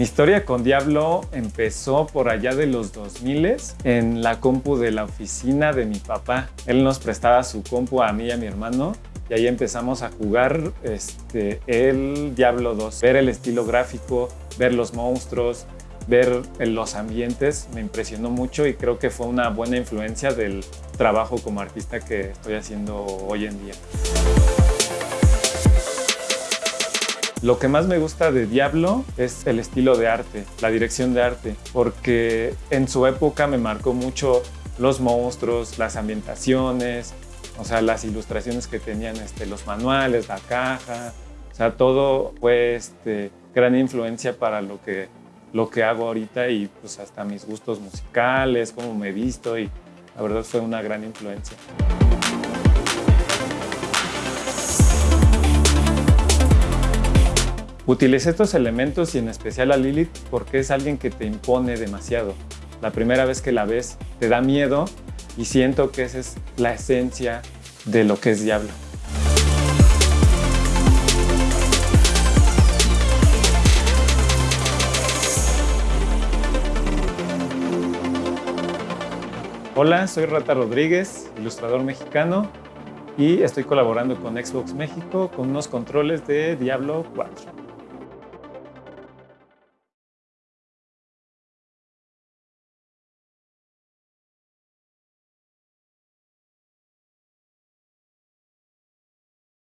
Mi historia con Diablo empezó por allá de los 2000 en la compu de la oficina de mi papá. Él nos prestaba su compu a mí y a mi hermano y ahí empezamos a jugar este, el Diablo 2. Ver el estilo gráfico, ver los monstruos, ver los ambientes me impresionó mucho y creo que fue una buena influencia del trabajo como artista que estoy haciendo hoy en día. Lo que más me gusta de Diablo es el estilo de arte, la dirección de arte, porque en su época me marcó mucho los monstruos, las ambientaciones, o sea, las ilustraciones que tenían este, los manuales, la caja, o sea, todo fue este, gran influencia para lo que, lo que hago ahorita y pues hasta mis gustos musicales, cómo me he visto y la verdad fue una gran influencia. Utilicé estos elementos y en especial a Lilith porque es alguien que te impone demasiado. La primera vez que la ves te da miedo y siento que esa es la esencia de lo que es Diablo. Hola, soy Rata Rodríguez, ilustrador mexicano y estoy colaborando con Xbox México con unos controles de Diablo 4.